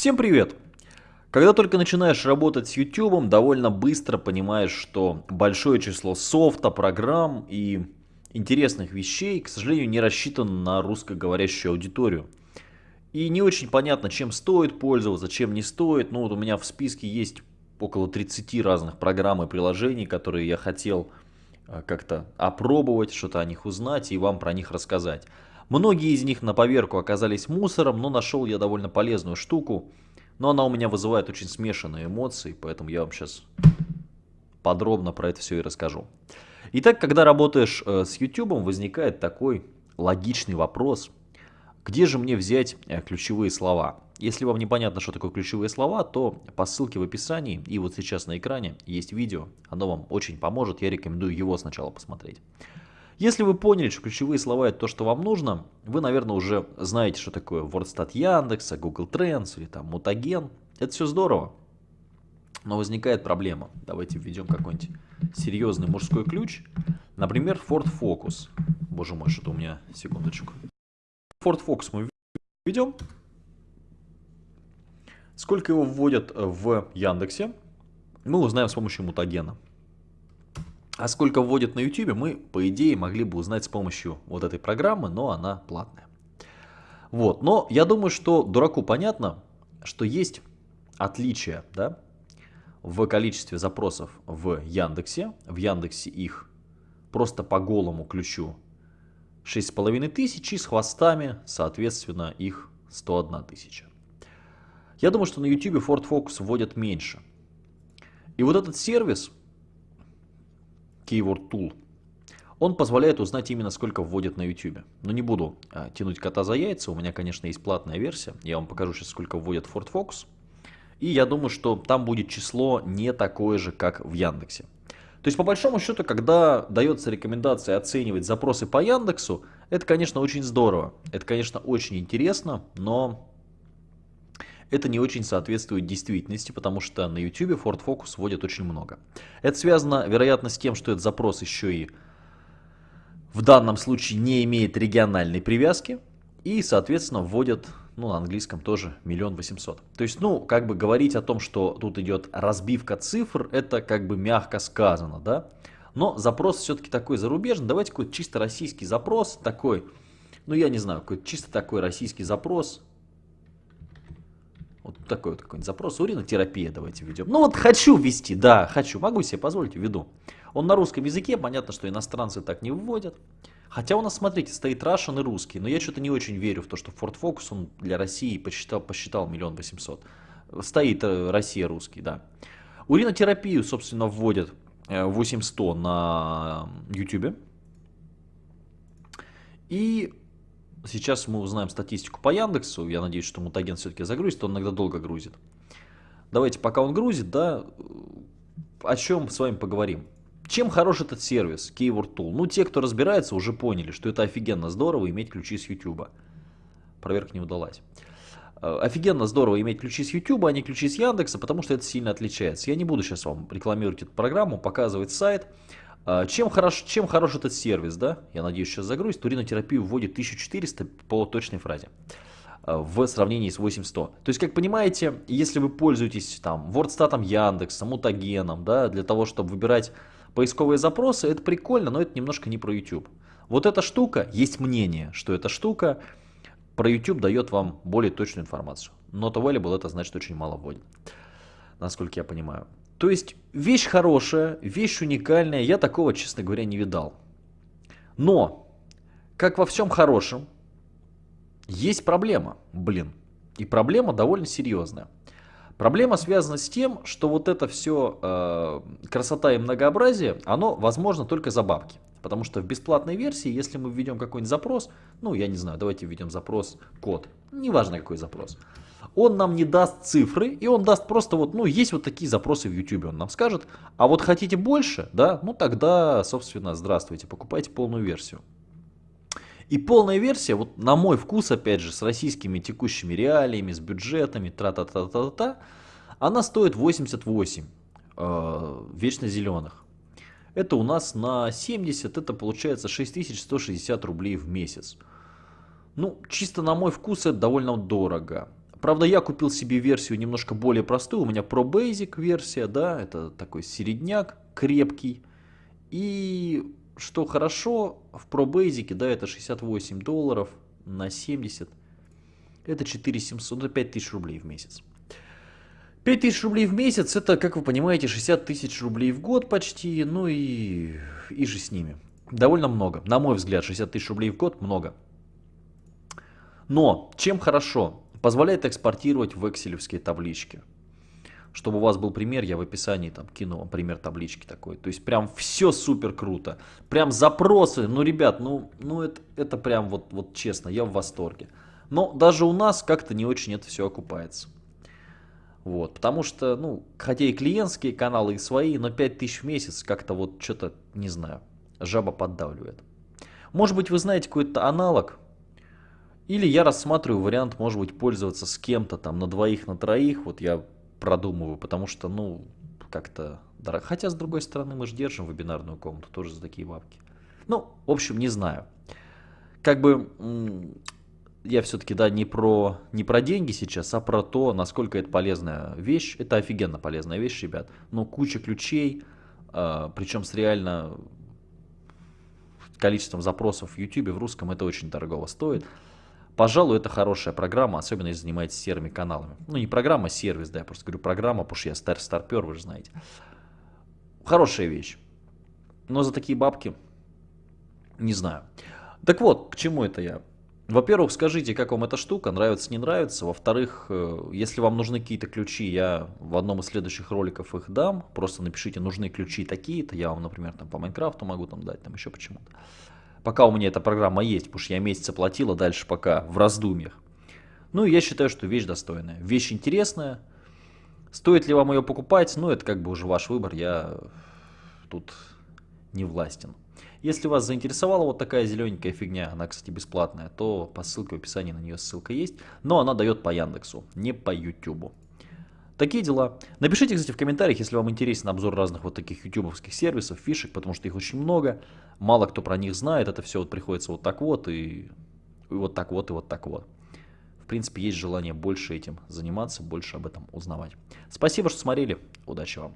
Всем привет! Когда только начинаешь работать с YouTube, довольно быстро понимаешь, что большое число софта, программ и интересных вещей, к сожалению, не рассчитано на русскоговорящую аудиторию. И не очень понятно, чем стоит пользоваться, чем не стоит. Ну вот у меня в списке есть около 30 разных программ и приложений, которые я хотел э, как-то опробовать, что-то о них узнать и вам про них рассказать. Многие из них на поверку оказались мусором, но нашел я довольно полезную штуку. Но она у меня вызывает очень смешанные эмоции, поэтому я вам сейчас подробно про это все и расскажу. Итак, когда работаешь э, с YouTube, возникает такой логичный вопрос. Где же мне взять э, ключевые слова? Если вам непонятно, что такое ключевые слова, то по ссылке в описании и вот сейчас на экране есть видео. Оно вам очень поможет, я рекомендую его сначала посмотреть. Если вы поняли, что ключевые слова это то, что вам нужно, вы, наверное, уже знаете, что такое WordStat Яндекса, Google Trends или там Mutagen. Это все здорово. Но возникает проблема. Давайте введем какой-нибудь серьезный мужской ключ. Например, Ford Focus. Боже мой, что-то у меня, секундочку. Ford Focus мы введем. Сколько его вводят в Яндексе, мы узнаем с помощью мутагена. А сколько вводят на YouTube, мы, по идее, могли бы узнать с помощью вот этой программы, но она платная. Вот, но я думаю, что дураку понятно, что есть отличия, да, в количестве запросов в Яндексе. В Яндексе их просто по голому ключу 6,5 тысяч и с хвостами, соответственно, их 101 тысяча. Я думаю, что на YouTube Ford Focus вводят меньше. И вот этот сервис, Keyword Tool. Он позволяет узнать именно сколько вводят на YouTube. Но не буду а, тянуть кота за яйца, у меня, конечно, есть платная версия. Я вам покажу сейчас, сколько вводят Ford Focus. И я думаю, что там будет число не такое же, как в Яндексе. То есть, по большому счету, когда дается рекомендация оценивать запросы по Яндексу, это, конечно, очень здорово. Это, конечно, очень интересно, но это не очень соответствует действительности, потому что на YouTube Ford Focus вводят очень много. Это связано, вероятно, с тем, что этот запрос еще и в данном случае не имеет региональной привязки. И, соответственно, вводят, ну, на английском тоже миллион восемьсот. То есть, ну, как бы говорить о том, что тут идет разбивка цифр, это как бы мягко сказано, да. Но запрос все-таки такой зарубежный. Давайте какой-то чисто российский запрос, такой, ну, я не знаю, какой-то чисто такой российский запрос. Такой вот какой-нибудь запрос. Уринотерапия давайте введем. Ну вот хочу ввести, да, хочу. Могу себе позволить, введу. Он на русском языке, понятно, что иностранцы так не вводят. Хотя у нас, смотрите, стоит Russian и русский. Но я что-то не очень верю в то, что Ford Focus он для России посчитал, посчитал миллион восемьсот. Стоит э, Россия русский, да. Уринотерапию, собственно, вводят 8100 э, на YouTube. И Сейчас мы узнаем статистику по Яндексу. Я надеюсь, что мутаген все-таки загрузит. Он иногда долго грузит. Давайте, пока он грузит, да, о чем с вами поговорим. Чем хорош этот сервис Keyword Tool? Ну, те, кто разбирается, уже поняли, что это офигенно здорово иметь ключи с YouTube. Проверка не удалась. Э, офигенно здорово иметь ключи с YouTube, а не ключи с Яндекса, потому что это сильно отличается. Я не буду сейчас вам рекламировать эту программу, показывать сайт. А, чем хорош, чем хорош этот сервис, да? Я надеюсь, сейчас загрузит. Уринотерапию вводит 1400 по точной фразе а, в сравнении с 8100. То есть, как понимаете, если вы пользуетесь там WordStat, Яндексом, Мутагеном, да, для того, чтобы выбирать поисковые запросы, это прикольно, но это немножко не про YouTube. Вот эта штука, есть мнение, что эта штука про YouTube дает вам более точную информацию. Not available это значит очень мало вводит, насколько я понимаю. То есть вещь хорошая, вещь уникальная, я такого, честно говоря, не видал. Но, как во всем хорошем, есть проблема, блин. И проблема довольно серьезная. Проблема связана с тем, что вот это все э, красота и многообразие, оно возможно только за бабки. Потому что в бесплатной версии, если мы введем какой-нибудь запрос, ну я не знаю, давайте введем запрос код, неважно какой запрос, он нам не даст цифры, и он даст просто вот, ну, есть вот такие запросы в YouTube, он нам скажет, а вот хотите больше, да, ну тогда, собственно, здравствуйте, покупайте полную версию. И полная версия, вот на мой вкус, опять же, с российскими текущими реалиями, с бюджетами, тра-та-та-та-та, она стоит 88 э, вечно зеленых. Это у нас на 70, это получается 6160 рублей в месяц. Ну, чисто на мой вкус это довольно дорого. Правда, я купил себе версию немножко более простую. У меня Pro Basic версия, да, это такой середняк, крепкий. И что хорошо, в Pro Basic, да, это 68 долларов на 70. Это 4700, это 5000 рублей в месяц. 5000 рублей в месяц, это, как вы понимаете, 60 тысяч рублей в год почти, ну и, и же с ними. Довольно много. На мой взгляд, 60 тысяч рублей в год много. Но, чем хорошо? Позволяет экспортировать в экселевские таблички. Чтобы у вас был пример, я в описании там кину вам пример таблички такой. То есть прям все супер круто. Прям запросы, ну ребят, ну, ну это, это прям вот, вот честно, я в восторге. Но даже у нас как-то не очень это все окупается. Вот, потому что, ну, хотя и клиентские каналы, и свои, но 5000 в месяц как-то вот что-то, не знаю, жаба поддавливает. Может быть, вы знаете какой-то аналог, или я рассматриваю вариант, может быть, пользоваться с кем-то там на двоих, на троих, вот я продумываю, потому что, ну, как-то. Хотя, с другой стороны, мы же держим вебинарную комнату тоже за такие бабки. Ну, в общем, не знаю. Как бы я все-таки, да, не про, не про деньги сейчас, а про то, насколько это полезная вещь. Это офигенно полезная вещь, ребят. Но куча ключей, э, причем с реально количеством запросов в YouTube в русском, это очень дорого стоит. Пожалуй, это хорошая программа, особенно если занимаетесь серыми каналами. Ну, не программа, а сервис, да, я просто говорю программа, потому что я стар старпер, вы же знаете. Хорошая вещь. Но за такие бабки, не знаю. Так вот, к чему это я? Во-первых, скажите, как вам эта штука, нравится, не нравится. Во-вторых, э, если вам нужны какие-то ключи, я в одном из следующих роликов их дам. Просто напишите, нужны ключи такие-то. Я вам, например, там по Майнкрафту могу там дать, там еще почему-то. Пока у меня эта программа есть, потому что я месяц оплатила, дальше пока в раздумьях. Ну, я считаю, что вещь достойная. Вещь интересная. Стоит ли вам ее покупать? Ну, это как бы уже ваш выбор. Я тут не властен. Если вас заинтересовала вот такая зелененькая фигня, она, кстати, бесплатная, то по ссылке в описании на нее ссылка есть, но она дает по Яндексу, не по Ютубу. Такие дела. Напишите, кстати, в комментариях, если вам интересен обзор разных вот таких ютубовских сервисов, фишек, потому что их очень много. Мало кто про них знает, это все вот приходится вот так вот и, и вот так вот и вот так вот. В принципе, есть желание больше этим заниматься, больше об этом узнавать. Спасибо, что смотрели. Удачи вам.